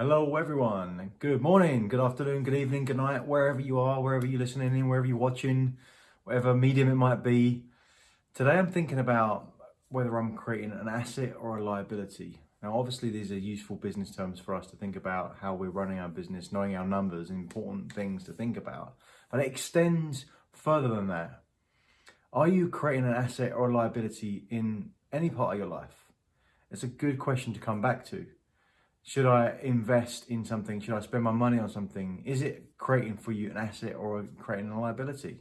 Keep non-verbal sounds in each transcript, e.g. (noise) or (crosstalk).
Hello, everyone. Good morning, good afternoon, good evening, good night, wherever you are, wherever you're listening in, wherever you're watching, whatever medium it might be. Today, I'm thinking about whether I'm creating an asset or a liability. Now, obviously, these are useful business terms for us to think about how we're running our business, knowing our numbers, important things to think about. But it extends further than that. Are you creating an asset or a liability in any part of your life? It's a good question to come back to. Should I invest in something? Should I spend my money on something? Is it creating for you an asset or creating a liability?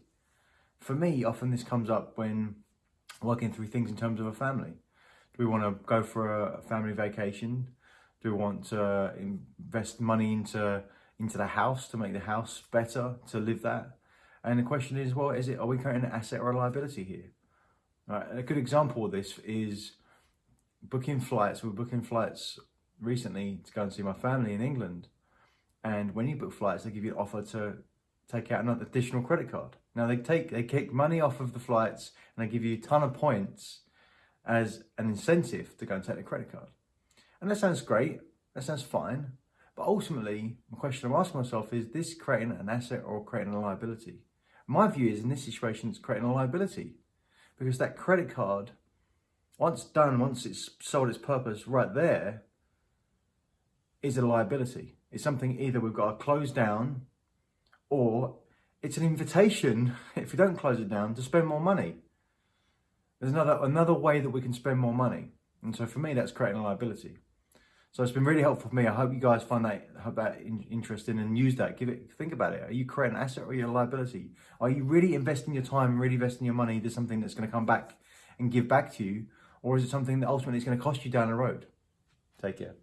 For me, often this comes up when working through things in terms of a family. Do we want to go for a family vacation? Do we want to invest money into into the house to make the house better to live that? And the question is, well, is it are we creating an asset or a liability here? Right. A good example of this is booking flights. We're booking flights recently to go and see my family in England. And when you book flights, they give you an offer to take out another additional credit card. Now they take they kick money off of the flights and they give you a ton of points as an incentive to go and take the credit card. And that sounds great. That sounds fine. But ultimately, the question I'm asking myself is this creating an asset or creating a liability? My view is in this situation, it's creating a liability because that credit card, once done, once it's sold its purpose right there, is a liability. It's something either we've got to close down or it's an invitation, (laughs) if we don't close it down, to spend more money. There's another, another way that we can spend more money. And so for me, that's creating a liability. So it's been really helpful for me. I hope you guys find that, that interesting and use that. Give it, think about it. Are you creating an asset or are you a liability? Are you really investing your time, really investing your money into something that's going to come back and give back to you? Or is it something that ultimately is going to cost you down the road? Take care.